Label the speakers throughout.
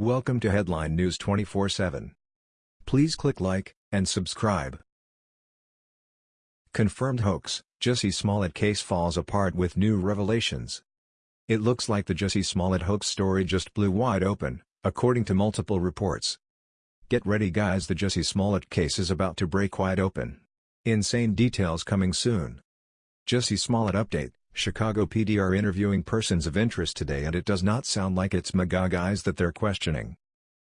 Speaker 1: Welcome to Headline News 24/7. Please click like and subscribe. Confirmed hoax: Jussie Smollett case falls apart with new revelations. It looks like the Jussie Smollett hoax story just blew wide open, according to multiple reports. Get ready guys the Jussie Smollett case is about to break wide open. Insane details coming soon. Jussie Smollett update, Chicago PD are interviewing persons of interest today and it does not sound like it's MAGA guys that they're questioning.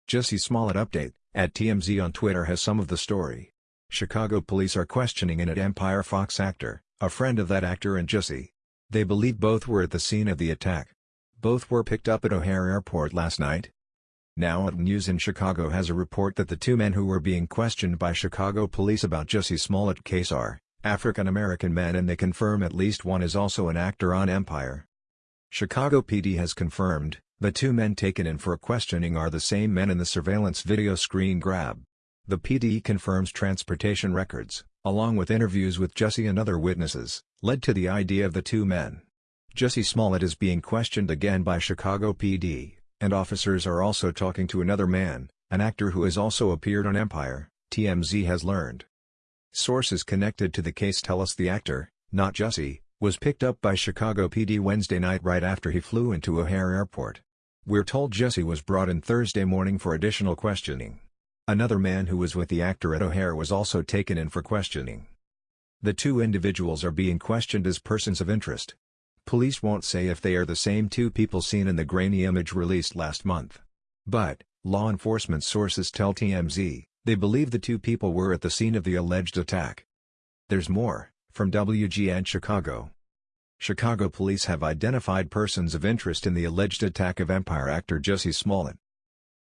Speaker 1: Jussie Smollett update, at TMZ on Twitter has some of the story. Chicago police are questioning an at Empire Fox actor, a friend of that actor and Jussie. They believe both were at the scene of the attack. Both were picked up at O'Hare Airport last night. Now at News in Chicago has a report that the two men who were being questioned by Chicago police about Jussie Smollett case are, African-American men and they confirm at least one is also an actor on Empire. Chicago PD has confirmed, the two men taken in for questioning are the same men in the surveillance video screen grab. The PD confirms transportation records, along with interviews with Jussie and other witnesses, led to the idea of the two men. Jussie Smollett is being questioned again by Chicago PD, and officers are also talking to another man, an actor who has also appeared on Empire, TMZ has learned. Sources connected to the case tell us the actor, not Jussie, was picked up by Chicago PD Wednesday night right after he flew into O'Hare Airport. We're told Jussie was brought in Thursday morning for additional questioning. Another man who was with the actor at O'Hare was also taken in for questioning. The two individuals are being questioned as persons of interest. Police won't say if they are the same two people seen in the grainy image released last month. But, law enforcement sources tell TMZ, they believe the two people were at the scene of the alleged attack. There's more, from WGN Chicago. Chicago police have identified persons of interest in the alleged attack of Empire actor Jussie Smollett.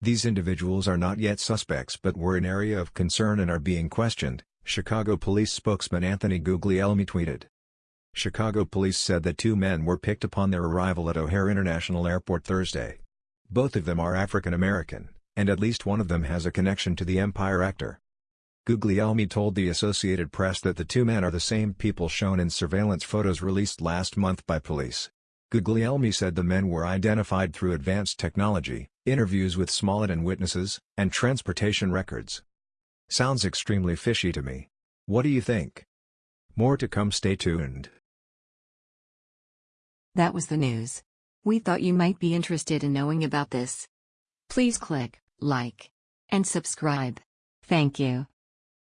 Speaker 1: These individuals are not yet suspects but were an area of concern and are being questioned, Chicago police spokesman Anthony Guglielmi tweeted. Chicago police said that two men were picked upon their arrival at O'Hare International Airport Thursday. Both of them are African American and at least one of them has a connection to the Empire actor. Guglielmi told the Associated Press that the two men are the same people shown in surveillance photos released last month by police. Guglielmi said the men were identified through advanced technology, interviews with Smollett and witnesses, and transportation records. Sounds extremely fishy to me. What do you think? More to come stay tuned.
Speaker 2: That was the news. We thought you might be interested in knowing about this. Please click like, and subscribe. Thank you.